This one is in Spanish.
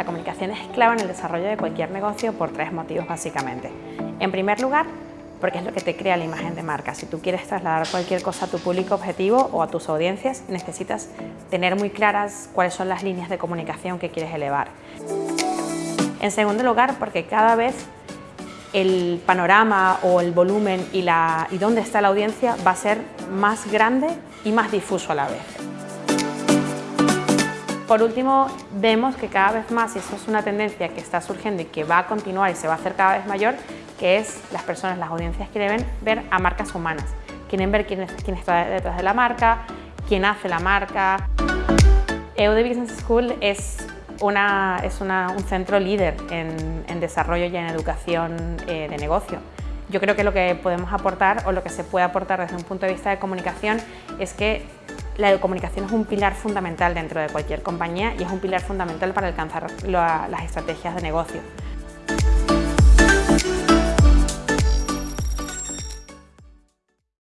La comunicación es clave en el desarrollo de cualquier negocio por tres motivos básicamente. En primer lugar, porque es lo que te crea la imagen de marca. Si tú quieres trasladar cualquier cosa a tu público objetivo o a tus audiencias, necesitas tener muy claras cuáles son las líneas de comunicación que quieres elevar. En segundo lugar, porque cada vez el panorama o el volumen y, y dónde está la audiencia va a ser más grande y más difuso a la vez. Por último, vemos que cada vez más, y eso es una tendencia que está surgiendo y que va a continuar y se va a hacer cada vez mayor, que es las personas, las audiencias quieren ver a marcas humanas, quieren ver quién, quién está detrás de la marca, quién hace la marca. EUD Business School es una, es un centro líder en, desarrollo y en educación eh, de negocio. Yo creo que lo que podemos aportar o lo que se puede aportar desde un punto de vista de comunicación es que la comunicación es un pilar fundamental dentro de cualquier compañía y es un pilar fundamental para alcanzar las estrategias de negocio.